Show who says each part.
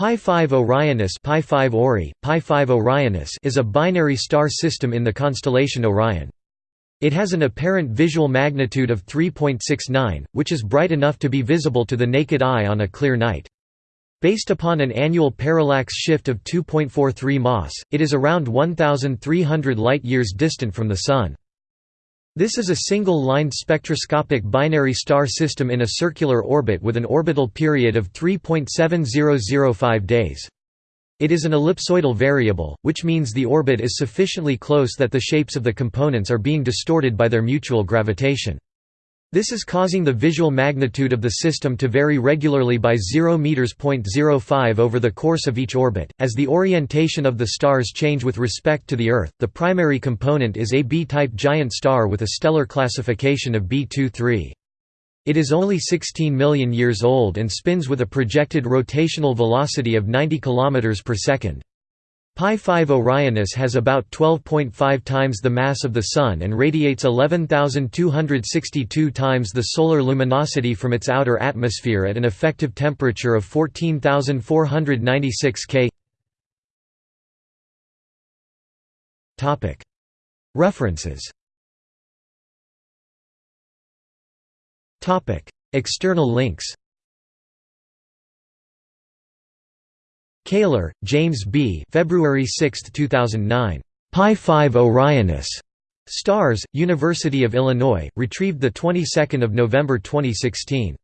Speaker 1: Pi 5 Orionis Pi 5 Ori, Pi 5 Orionis is a binary star system in the constellation Orion. It has an apparent visual magnitude of 3.69, which is bright enough to be visible to the naked eye on a clear night. Based upon an annual parallax shift of 2.43 mas, it is around 1,300 light-years distant from the Sun. This is a single-lined spectroscopic binary star system in a circular orbit with an orbital period of 3.7005 days. It is an ellipsoidal variable, which means the orbit is sufficiently close that the shapes of the components are being distorted by their mutual gravitation. This is causing the visual magnitude of the system to vary regularly by 0 meters .05 over the course of each orbit. As the orientation of the stars change with respect to the Earth, the primary component is a B-type giant star with a stellar classification of B23. It is only 16 million years old and spins with a projected rotational velocity of 90 km per second. Pi 5 Orionis has about 12.5 times the mass of the Sun and radiates 11,262 times the solar luminosity from its outer atmosphere at an effective temperature of 14,496 K. References. External links Kaler, James B. February 6, 2009. Pi 5 Orionis. Stars, University of Illinois, retrieved the 22nd of November 2016.